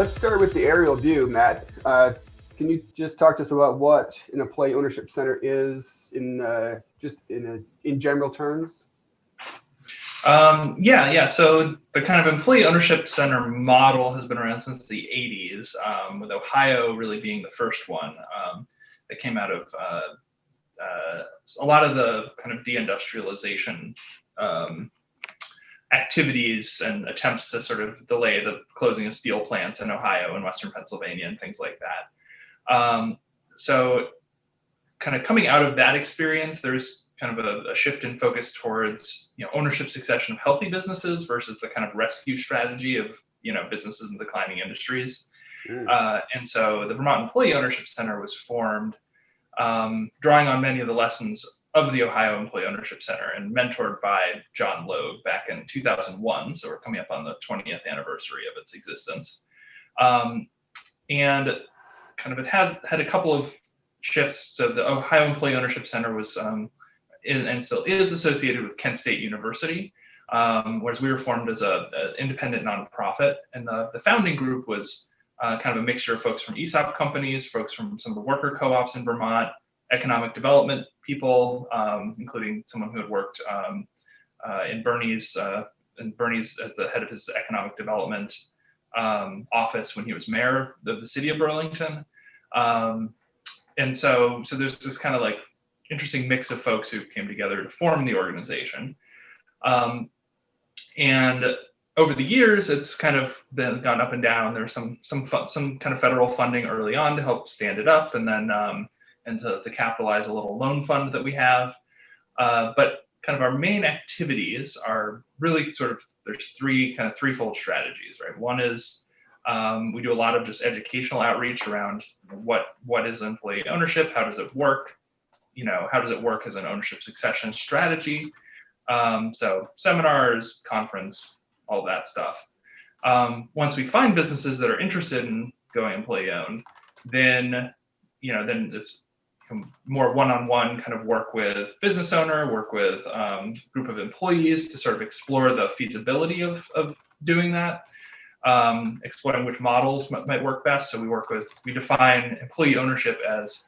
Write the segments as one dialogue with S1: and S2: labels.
S1: let's start with the aerial view, Matt. Uh, can you just talk to us about what an employee ownership center is in uh, just in a, in general terms?
S2: Um, yeah, yeah. So the kind of employee ownership center model has been around since the 80s, um, with Ohio really being the first one um, that came out of uh, uh, a lot of the kind of deindustrialization um, activities and attempts to sort of delay the closing of steel plants in Ohio and Western Pennsylvania and things like that. Um, so kind of coming out of that experience, there's kind of a, a, shift in focus towards you know ownership succession of healthy businesses versus the kind of rescue strategy of you know businesses in declining industries. Mm. Uh, and so the Vermont Employee Ownership Center was formed, um, drawing on many of the lessons of the Ohio Employee Ownership Center and mentored by John Logue back in 2001. So we're coming up on the 20th anniversary of its existence. Um, and kind of it has had a couple of shifts. So the Ohio Employee Ownership Center was um, in, and still is associated with Kent State University, um, whereas we were formed as an independent nonprofit. And the, the founding group was uh, kind of a mixture of folks from ESOP companies, folks from some of the worker co-ops in Vermont, economic development people, um, including someone who had worked um, uh, in Bernie's uh, in Bernie's as the head of his economic development um, office when he was mayor of the city of Burlington. Um, and so, so there's this kind of like interesting mix of folks who came together to form the organization. Um, and over the years, it's kind of been gone up and down. There's some some some kind of federal funding early on to help stand it up, and then um, and to, to capitalize a little loan fund that we have. Uh, but kind of our main activities are really sort of there's three kind of threefold strategies, right? One is um, we do a lot of just educational outreach around what what is employee ownership, how does it work, you know, how does it work as an ownership succession strategy. Um, so seminars, conference, all that stuff. Um, once we find businesses that are interested in going employee owned, then you know then it's more one-on-one kind of work with business owner, work with um, group of employees to sort of explore the feasibility of, of doing that, um, exploring which models might, work best. So we work with, we define employee ownership as,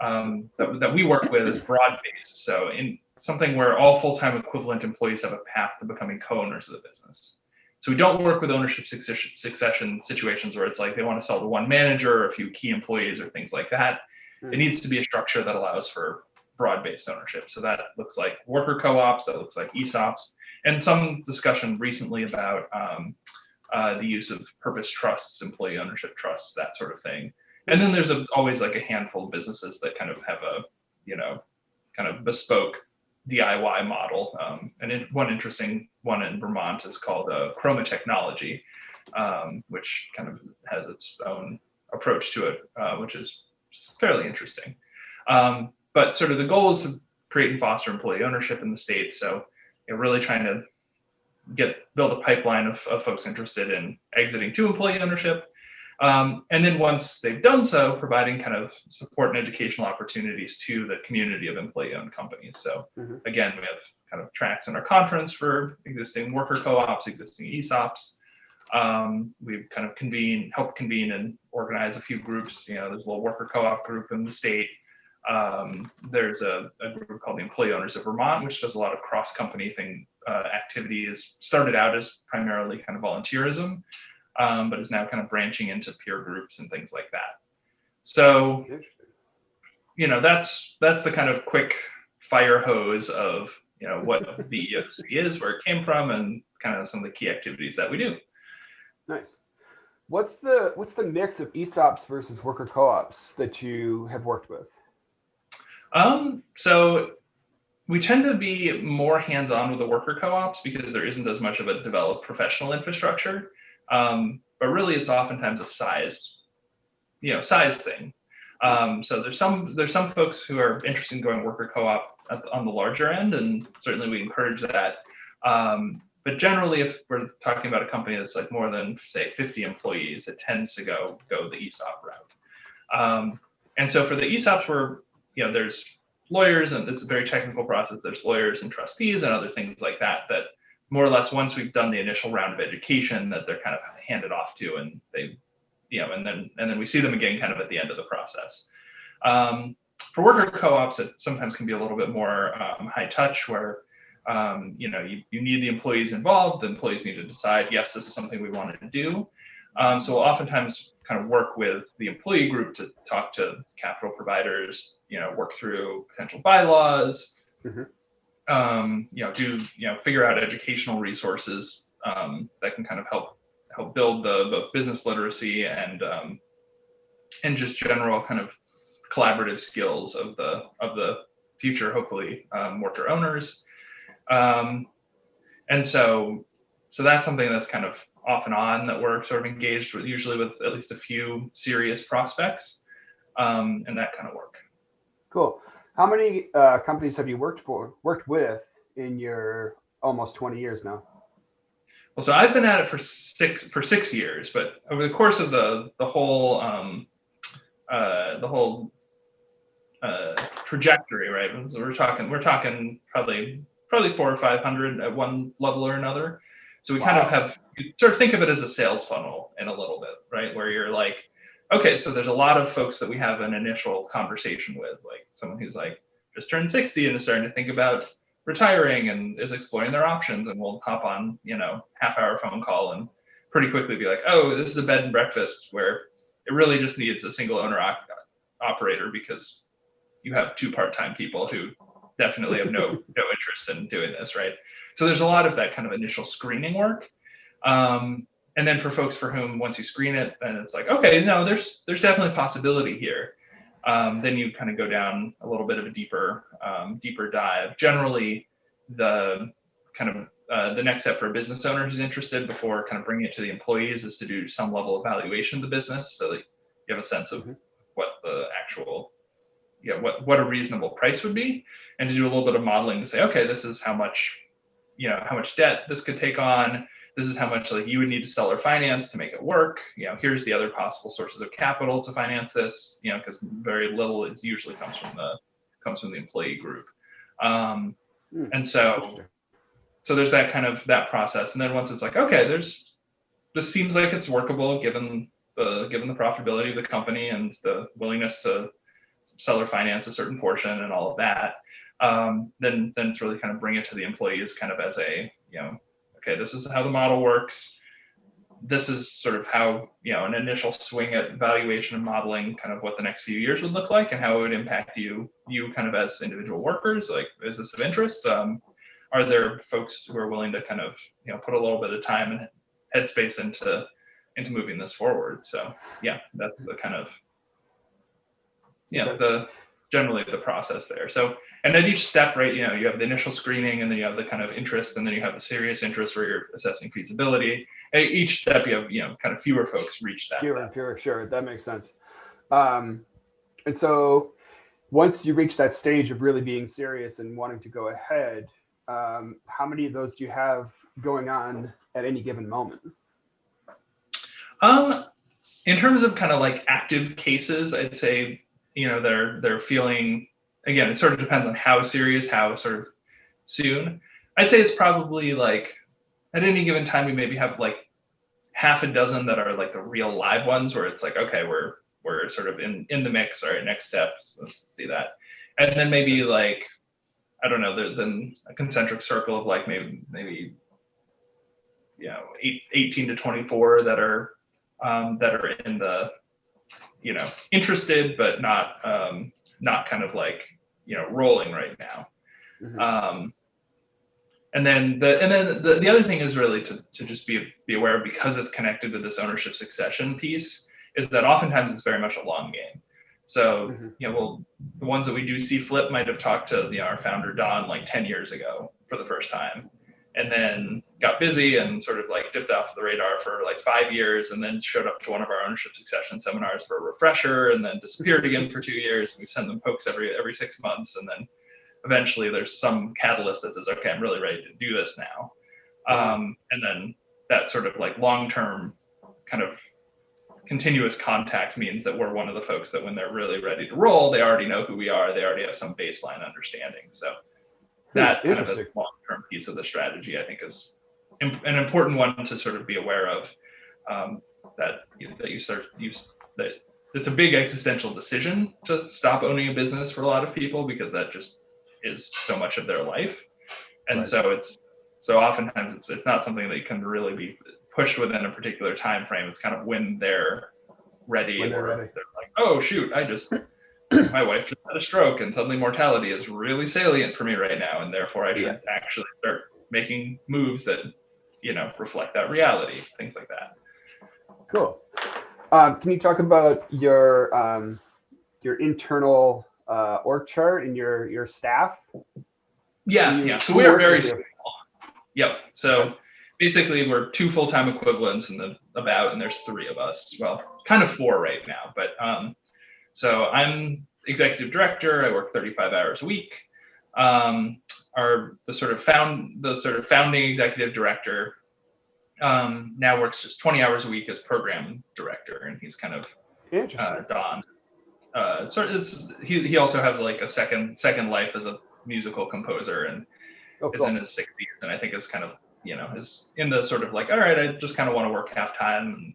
S2: um, that, that we work with as broad-based. So in something where all full-time equivalent employees have a path to becoming co-owners of the business. So we don't work with ownership succession situations where it's like they want to sell to one manager or a few key employees or things like that it needs to be a structure that allows for broad-based ownership. So that looks like worker co-ops, that looks like ESOPs, and some discussion recently about um, uh, the use of purpose trusts, employee ownership trusts, that sort of thing. And then there's a, always like a handful of businesses that kind of have a, you know, kind of bespoke DIY model. Um, and in, one interesting one in Vermont is called uh, Chroma Technology, um, which kind of has its own approach to it, uh, which is fairly interesting. Um, but sort of the goal is to create and foster employee ownership in the state. So you know, really trying to get build a pipeline of, of folks interested in exiting to employee ownership. Um, and then once they've done so, providing kind of support and educational opportunities to the community of employee-owned companies. So mm-hmm. again, we have kind of tracks in our conference for existing worker co-ops, existing ESOPs, um, we've kind of convene, helped convene and organize a few groups. You know, there's a little worker co-op group in the state. Um, there's a, a, group called the Employee Owners of Vermont, which does a lot of cross-company thing uh, activities. Started out as primarily kind of volunteerism, um, but is now kind of branching into peer groups and things like that. So, you know, that's that's the kind of quick fire hose of you know what the EOC is, where it came from, and kind of some of the key activities that we do.
S1: Nice. What's the what's the mix of ESOPs versus worker co-ops that you have worked with?
S2: Um, so we tend to be more hands-on with the worker co-ops because there isn't as much of a developed professional infrastructure. Um, but really, it's oftentimes a size, you know, size thing. Um, so there's some there's some folks who are interested in going worker co-op on the larger end, and certainly we encourage that. Um, but generally, if we're talking about a company that's like more than say 50 employees, it tends to go go the ESOP route. Um, and so for the ESOPs, we're you know there's lawyers and it's a very technical process. There's lawyers and trustees and other things like that that more or less once we've done the initial round of education that they're kind of handed off to and they you know, and then and then we see them again kind of at the end of the process. Um, for worker co-ops, it sometimes can be a little bit more um, high touch, where um, you know you, you need the employees involved. The employees need to decide, yes, this is something we want to do. Um, so we'll oftentimes kind of work with the employee group to talk to capital providers, you know, work through potential bylaws,
S1: Mhm.
S2: um, you know, do you know figure out educational resources um, that can kind of help help build the both business literacy and um, and just general kind of collaborative skills of the of the future, hopefully, um, worker owners. Um, and so so that's something that's kind of off and on that we're sort of engaged with, usually with at least a few serious prospects, um, and that kind of work.
S1: Cool. How many uh, companies have you worked for, worked with in your almost 20 years now?
S2: Well, so I've been at it for six for six years, but over the course of the the whole um, uh, the whole uh, trajectory, right? We're talking we're talking probably probably four or five hundred at one level or another. So we kind of have you sort of think of it as a sales funnel in a little bit, right? Where you're like, okay, so there's a lot of folks that we have an initial conversation with, like someone who's like just turned 60 and is starting to think about retiring and is exploring their options and we'll hop on, you know, half hour phone call and pretty quickly be like, oh, this is a bed and breakfast where it really just needs a single owner op- operator because you have two part-time people who definitely have no no interest in doing this, right? So there's a lot of that kind of initial screening work. Um, and then for folks for whom once you screen it, then it's like, okay, no, there's there's definitely possibility here. Um, then you kind of go down a little bit of a deeper um, deeper dive. Generally, the kind of uh, the next step for a business owner who's interested before kind of bringing it to the employees is to do some level of valuation of the business so that you have a sense of
S1: Mhm.
S2: what the actual yeah what what a reasonable price would be and to do a little bit of modeling to say okay this is how much you know how much debt this could take on this is how much like you would need to sell or finance to make it work you know here's the other possible sources of capital to finance this you know because very little is usually comes from the comes from the employee group. Um,
S1: Hmm,
S2: and so so there's that kind of that process and then once it's like okay there's this seems like it's workable given the given the profitability of the company and the willingness to sell or finance a certain portion and all of that um, then then it's really kind of bring it to the employees kind of as a you know okay this is how the model works. This is sort of how you know an initial swing at valuation and modeling kind of what the next few years would look like and how it would impact you you kind of as individual workers like is this of interest? Um, are there folks who are willing to kind of you know put a little bit of time and headspace into into moving this forward? So yeah that's the kind of yeah
S1: Okay.
S2: the generally the process there so and at each step right you know you have the initial screening and then you have the kind of interest and then you have the serious interest where you're assessing feasibility at each step you have you know kind of fewer folks reach that
S1: Fewer and fewer, sure, that makes sense. Um, and so once you reach that stage of really being serious and wanting to go ahead, um, how many of those do you have going on at any given moment?
S2: Um, in terms of kind of like active cases, I'd say you know they're they're feeling again. It sort of depends on how serious, how sort of soon. I'd say it's probably like at any given time we maybe have like half a dozen that are like the real live ones where it's like okay we're we're sort of in in the mix. All right, next steps. Let's see that, and then maybe like I don't know. Then a concentric circle of like maybe maybe you know eight, 18 to 24 that are um, that are in the you know interested but not um, not kind of like you know rolling right now
S1: Mhm.
S2: um, and then the and then the, the other thing is really to, to just be be aware of because it's connected to this ownership succession piece is that oftentimes it's very much a long game so
S1: Mhm.
S2: you know well the ones that we do see flip might have talked to you know, our founder don like 10 years ago for the first time and then got busy and sort of like dipped off the radar for like five years and then showed up to one of our ownership succession seminars for a refresher and then disappeared again for two years. We send them pokes every every six months and then eventually there's some catalyst that says okay i'm really ready to do this now. Um, and then that sort of like long-term kind of continuous contact means that we're one of the folks that when they're really ready to roll they already know who we are. They already have some baseline understanding. So that kind of a long-term piece of the strategy i think is an important one to sort of be aware of um, that you, that you start you that it's a big existential decision to stop owning a business for a lot of people because that just is so much of their life and
S1: Right.
S2: so it's so oftentimes it's it's not something that can really be pushed within a particular time frame it's kind of when they're ready
S1: When they're
S2: or
S1: ready.
S2: they're like oh shoot i just my wife just had a stroke and suddenly mortality is really salient for me right now and therefore i should
S1: Yeah.
S2: actually start making moves that you know reflect that reality things like that
S1: Cool. Um, can you talk about your um, your internal uh, org chart and your your staff?
S2: yeah
S1: You-
S2: yeah so we are very small yep so basically we're two full-time equivalents and the about and there's three of us well kind of four right now but um so i'm executive director i work 35 hours a week um our the sort of found the sort of founding executive director um now works just 20 hours a week as program director and he's kind of
S1: Interesting.
S2: uh, Don. Uh, so it's he he also has like a second second life as a musical composer and
S1: oh,
S2: is in his 60s and I think is kind of you know is in the sort of like all right I just kind of want to work half time and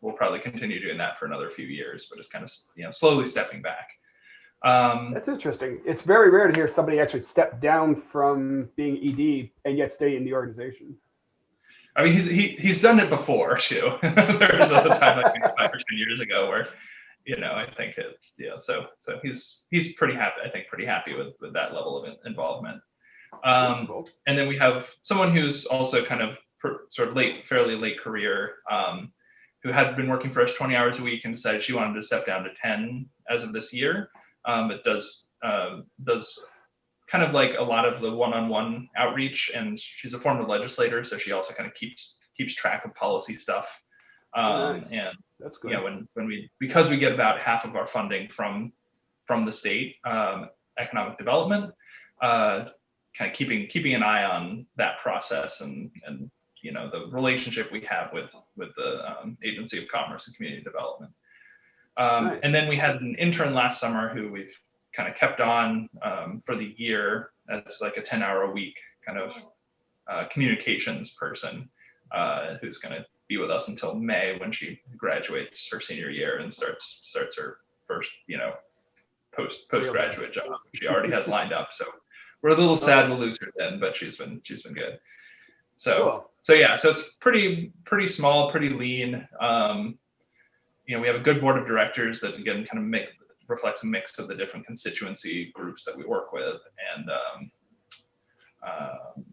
S2: we'll probably continue doing that for another few years but it's kind of you know slowly stepping back. Um,
S1: That's interesting. It's very rare to hear somebody actually step down from being ED and yet stay in the organization.
S2: I mean, he's he, he's done it before too. there was a time like five or ten years ago where, you know, I think it, yeah. So so he's he's pretty happy. I think pretty happy with with that level of involvement. Um,
S1: cool.
S2: and then we have someone who's also kind of per, sort of late, fairly late career, um, who had been working for us 20 hours a week and decided she wanted to step down to 10 as of this year. Um, but does um, does kind of like a lot of the one-on-one outreach, and she's a former legislator, so she also kind of keeps keeps track of policy stuff. Um,
S1: Nice.
S2: And
S1: That's good.
S2: yeah, when when we because we get about half of our funding from from the state um, economic development, uh, kind of keeping keeping an eye on that process and and you know the relationship we have with with the um, Agency of Commerce and Community Development. Um,
S1: Nice.
S2: And then we had an intern last summer who we've kind of kept on um, for the year as like a 10 hour a week kind of uh, communications person uh, who's going to be with us until May when she graduates her senior year and starts starts her first you know post postgraduate job she already has lined up so we're a little sad to lose her then but she's been she's been good so
S1: Cool.
S2: so yeah so it's pretty pretty small pretty lean um you know we have a good board of directors that again kind of make reflects a mix of the different constituency groups that we work with and um, um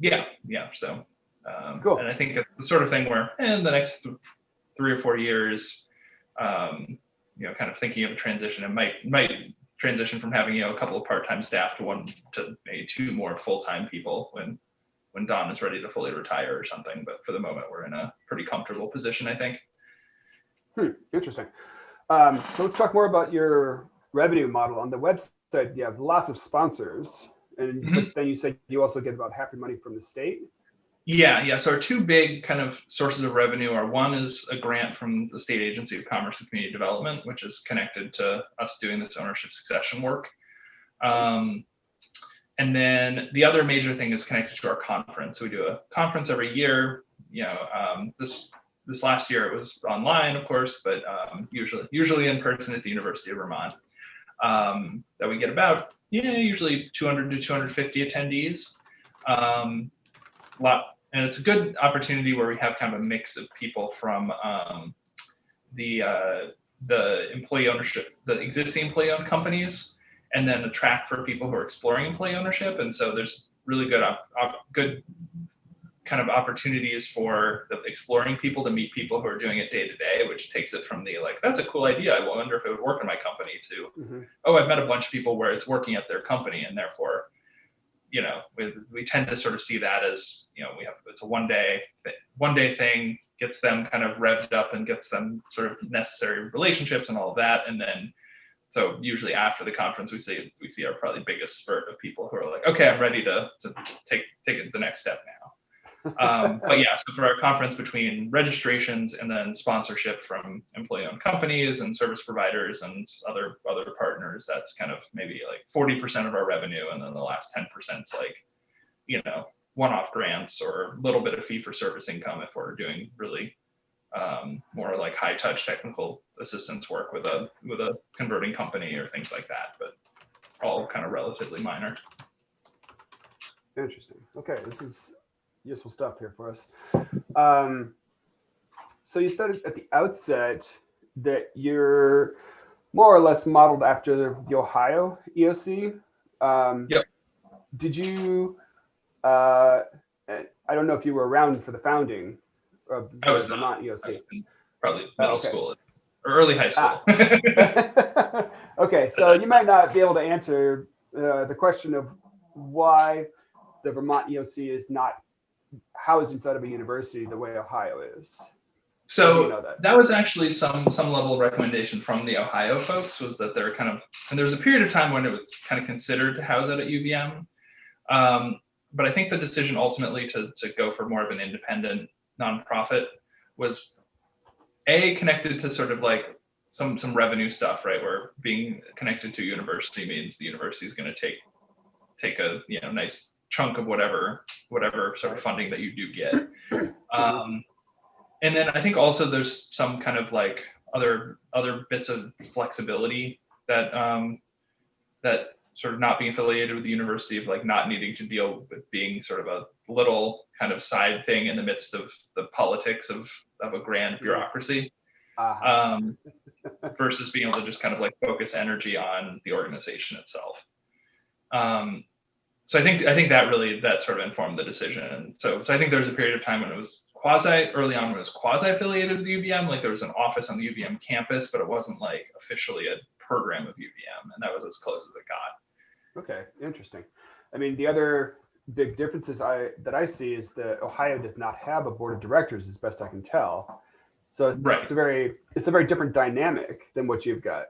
S2: yeah yeah so um,
S1: Cool.
S2: and i think it's the sort of thing where in the next th- three or four years um you know kind of thinking of a transition it might might transition from having you know a couple of part-time staff to one to maybe two more full-time people when when Don is ready to fully retire or something. But for the moment, we're in a pretty comfortable position, I think.
S1: Hmm, interesting. Um, so let's talk more about your revenue model. On the website, you have lots of sponsors, and
S2: Mhm.
S1: but then you said you also get about half your money from the state.
S2: Yeah, yeah. So our two big kind of sources of revenue are one is a grant from the State Agency of Commerce and Community Development, which is connected to us doing this ownership succession work. Um, and then the other major thing is connected to our conference. So we do a conference every year. You know, um, this this last year it was online, of course, but um, usually usually in person at the University of Vermont. Um, that we get about yeah usually 200 to 250 attendees. Um, lot and it's a good opportunity where we have kind of a mix of people from um, the uh, the employee ownership, the existing employee owned companies, and then a track for people who are exploring employee ownership. And so there's really good good kind of opportunities for the exploring people to meet people who are doing it day to day, which takes it from the like that's a cool idea. I wonder if it would work in my company to
S1: Mhm.
S2: oh, I've met a bunch of people where it's working at their company, and therefore, you know, we, we tend to sort of see that as, you know, we have it's a one day one day thing gets them kind of revved up and gets them sort of necessary relationships and all of that, and then so usually after the conference we see we see our probably biggest spurt of people who are like, okay, I'm ready to to take take it the next step now. Um, but yeah, so for our conference between registrations and then sponsorship from employee-owned companies and service providers and other other partners, that's kind of maybe like 40% of our revenue, and then the last 10% is like, you know, one-off grants or a little bit of fee-for-service income if we're doing really um, more like high touch technical assistance work with a with a converting company or things like that, but all kind of relatively minor.
S1: Interesting. Okay, this is useful stuff here for us. Um, so you started at the outset that you're more or less modeled after the Ohio EOC. Um,
S2: yep.
S1: Did you? Uh, I don't know if you were around for the founding of
S2: I was
S1: the
S2: not
S1: EOC.
S2: probably middle
S1: Oh, okay.
S2: school or early high school.
S1: Ah. okay, so you might not be able to answer uh, the question of why the Vermont EOC is not housed inside of a university the way Ohio is.
S2: so
S1: you know that?
S2: that was actually some some level of recommendation from the Ohio folks was that they're kind of and there was a period of time when it was kind of considered to house it at UVM. Um, but I think the decision ultimately to to go for more of an independent nonprofit was a connected to sort of like some some revenue stuff, right? Where being connected to a university means the university is going to take take a you know nice chunk of whatever whatever sort of funding that you do get. Um, and then I think also there's some kind of like other other bits of flexibility that um, that sort of not being affiliated with the university of like not needing to deal with being sort of a little kind of side thing in the midst of the politics of of a grand bureaucracy
S1: Uh-huh.
S2: um, versus being able to just kind of like focus energy on the organization itself. Um, so I think I think that really that sort of informed the decision. And so so I think there was a period of time when it was quasi early on when it was quasi affiliated with UVM, like there was an office on the UVM campus, but it wasn't like officially a program of UVM, and that was as close as it got.
S1: Okay, interesting. I mean, the other big differences I that I see is that Ohio does not have a board of directors, as best I can tell. So it's
S2: Right.
S1: a very it's a very different dynamic than what you've got.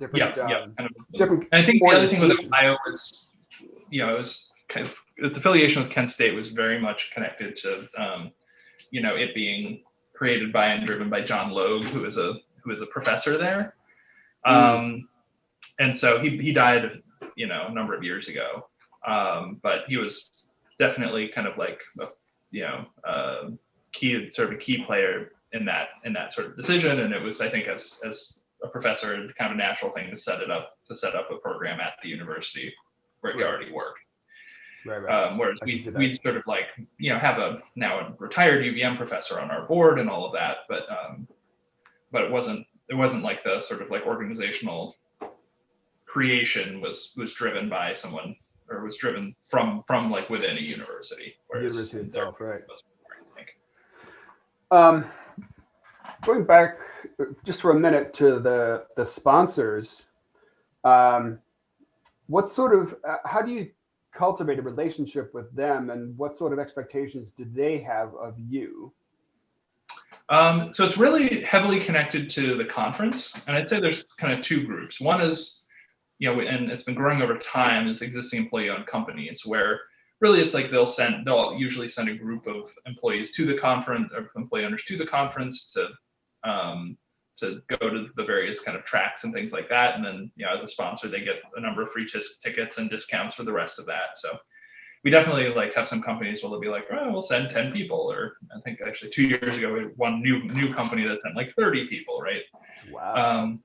S2: Yeah,
S1: Different,
S2: yeah.
S1: um,
S2: Kind of,
S1: different.
S2: And I think the other thing with. Ohio was, you know, it was kind of its affiliation with Kent State was very much connected to, um, you know, it being created by and driven by John Logue, who is a who is a professor there. Um, and so he he died, you know, a number of years ago. Um, but he was definitely kind of like a, you know, uh, key sort of a key player in that in that sort of decision. And it was, I think, as as a professor, it's kind of a natural thing to set it up to set up a program at the university where he
S1: Right.
S2: already work.
S1: Right, right.
S2: Um, whereas we we'd sort of like you know have a now a retired UVM professor on our board and all of that, but um, but it wasn't it wasn't like the sort of like organizational creation was was driven by someone or was driven from from like within a university.
S1: University itself, right? Um, going back uh, just for a minute to the the sponsors, um, what sort of uh, how do you cultivate a relationship with them, and what sort of expectations do they have of you?
S2: Um, so it's really heavily connected to the conference, and I'd say there's kind of two groups. One is, you know, and it's been growing over time, is existing employee-owned companies where really it's like they'll send, they'll usually send a group of employees to the conference, or employee owners to the conference to um, to go to the various kind of tracks and things like that, and then you know, as a sponsor, they get a number of free tis- tickets and discounts for the rest of that. So we definitely like have some companies where they'll be like, oh, we'll send 10 people, or I think actually two years ago we had one new new company that sent like 30 people, right?
S1: Wow.
S2: Um,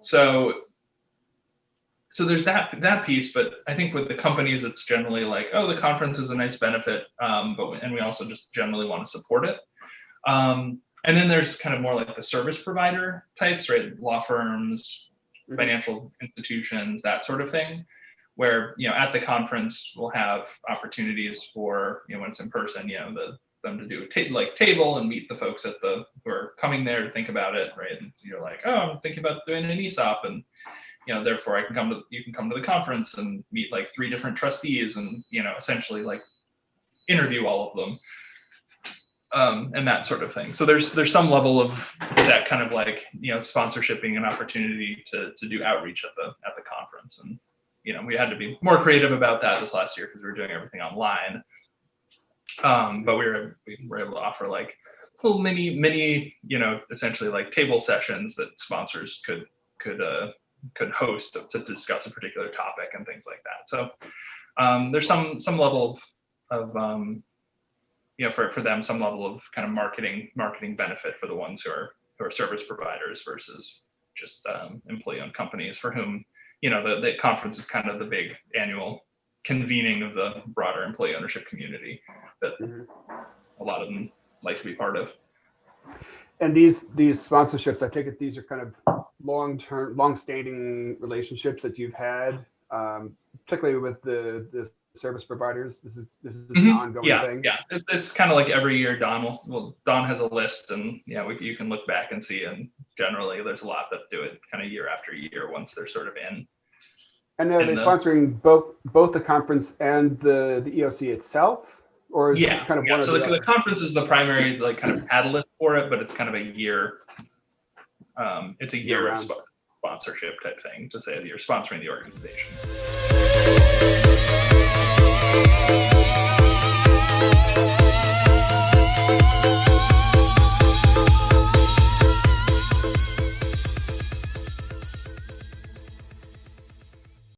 S2: so so there's that that piece, but I think with the companies, it's generally like, oh, the conference is a nice benefit, um, but and we also just generally want to support it. Um, and then there's kind of more like the service provider types, right? Law firms,
S1: Mhm.
S2: financial institutions, that sort of thing where you know at the conference we'll have opportunities for you know when it's in person you know the them to do a ta- like table and meet the folks at the who are coming there to think about it right and you're like oh i'm thinking about doing an esop and you know therefore i can come to you can come to the conference and meet like three different trustees and you know essentially like interview all of them um, and that sort of thing. So there's there's some level of that kind of like you know sponsorship being an opportunity to to do outreach at the at the conference. And you know we had to be more creative about that this last year because we were doing everything online. Um, but we were we were able to offer like little mini mini you know essentially like table sessions that sponsors could could uh could host to, to discuss a particular topic and things like that. So um, there's some some level of, of um, you know, for, for them, some level of kind of marketing, marketing benefit for the ones who are, who are service providers versus just um, employee owned companies for whom, you know, the, the conference is kind of the big annual convening of the broader employee ownership community that
S1: Mhm.
S2: a lot of them like to be part of.
S1: And these these sponsorships, I take it these are kind of long term, long standing relationships that you've had, um, particularly with the the service providers. This is this is an
S2: Mhm.
S1: ongoing
S2: Yeah,
S1: thing.
S2: yeah. It's, it's kind of like every year Don will, well, Don has a list and yeah, we, you can look back and see. And generally there's a lot that do it kind of year after year once they're sort of in.
S1: And are they
S2: the-
S1: sponsoring both both the conference and the the EOC itself, or is
S2: Yeah,
S1: it kind of
S2: yeah.
S1: one
S2: So the,
S1: the,
S2: the conference is the primary like kind of catalyst for it, but it's kind of a year. Um, it's a year
S1: Year-round.
S2: sponsorship type thing to say that you're sponsoring the organization. Thank